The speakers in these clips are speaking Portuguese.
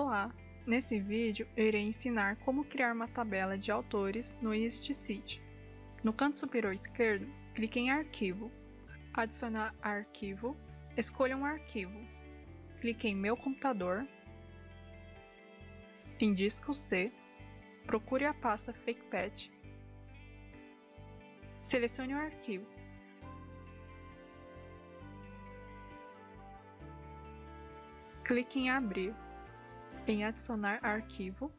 Olá! Nesse vídeo eu irei ensinar como criar uma tabela de autores no EastCity. No canto superior esquerdo, clique em Arquivo, Adicionar arquivo, escolha um arquivo, clique em Meu computador, em Disco C, procure a pasta FakePatch, selecione o arquivo, clique em Abrir em Adicionar arquivo.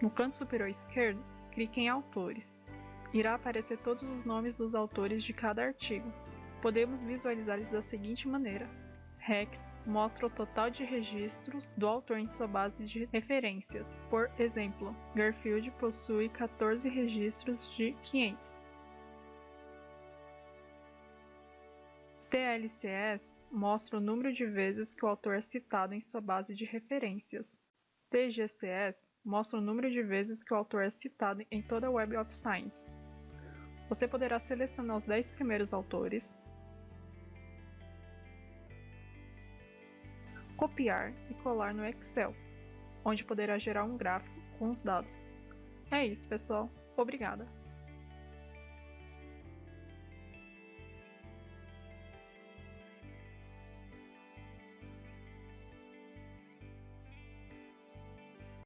No canto superior esquerdo, clique em Autores. Irá aparecer todos os nomes dos autores de cada artigo. Podemos visualizá-los da seguinte maneira: Rex mostra o total de registros do autor em sua base de referências. Por exemplo, Garfield possui 14 registros de 500. TLCS mostra o número de vezes que o autor é citado em sua base de referências. TGCS mostra o número de vezes que o autor é citado em toda a Web of Science. Você poderá selecionar os 10 primeiros autores, copiar e colar no Excel, onde poderá gerar um gráfico com os dados. É isso, pessoal. Obrigada!